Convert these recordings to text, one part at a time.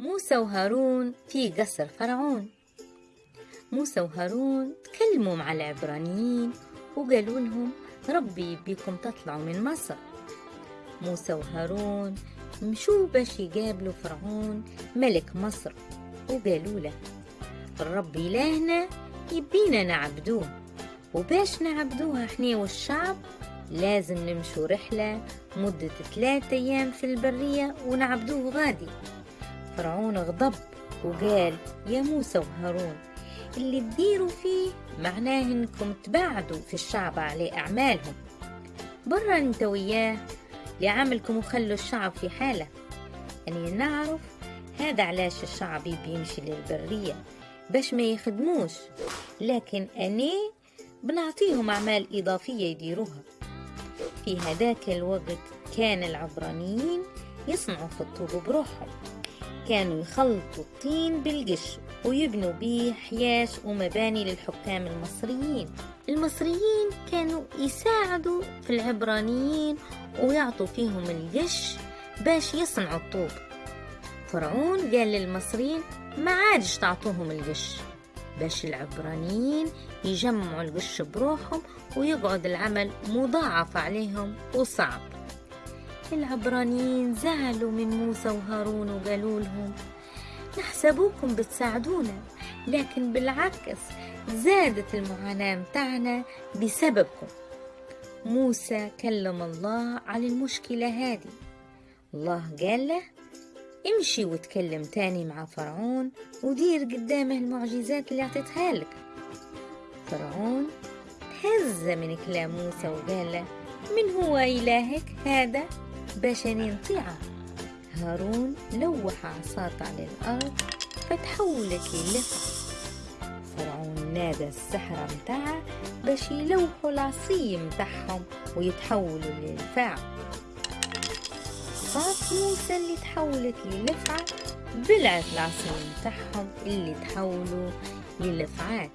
موسى وهارون في قصر فرعون. موسى وهارون تكلموا مع العبرانيين وقالوا لهم ربي يبيكم تطلعوا من مصر. موسى وهارون مشوا باش يقابلوا فرعون ملك مصر وقالوا له الرب إلهنا يبينا نعبدوه وباش نعبدوها إحنا والشعب لازم نمشوا رحلة مدة ثلاثة أيام في البرية ونعبدوه غادي. فرعون غضب وقال يا موسى وهارون اللي تديروا فيه معناه إنكم تبعدوا في الشعب على أعمالهم. برا أنت وياه لعملكم وخلوا الشعب في حالة. أني نعرف هذا علاش الشعب بيمشي للبرية باش ما يخدموش. لكن أني بنعطيهم أعمال إضافية يديروها. في هذاك الوقت كان العبرانيين يصنعوا في الطوب بروحهم. كانوا يخلطوا الطين بالقش ويبنوا بيه حياش ومباني للحكام المصريين. المصريين كانوا يساعدوا في العبرانيين ويعطوا فيهم القش باش يصنعوا الطوب. فرعون قال للمصريين ما عادش تعطوهم القش. باش العبرانيين يجمعوا القش بروحهم ويقعد العمل مضاعف عليهم وصعب. العبرانيين زعلوا من موسى وهارون وقالوا لهم نحسبوكم بتساعدونا لكن بالعكس زادت المعاناة متاعنا بسببكم. موسى كلم الله على المشكلة هذه. الله قال له امشي وتكلم تاني مع فرعون ودير قدامه المعجزات اللي أعطيتها لك. فرعون تهز من كلام موسى وقال له من هو إلهك هذا؟ باش نطيعه هارون لوح عصاة على الأرض فتحولت للفة فرعون نادى السحرة متاعه باش يلوحوا العصي متاعهم ويتحولوا للفاع صات موسى اللي تحولت للفعة بلعت العصي متاعهم اللي تحولوا للفعات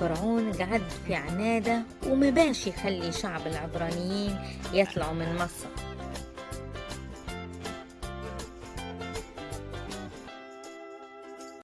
فرعون قعد في عنادة وما باش يخلي شعب العبرانيين يطلعوا من مصر.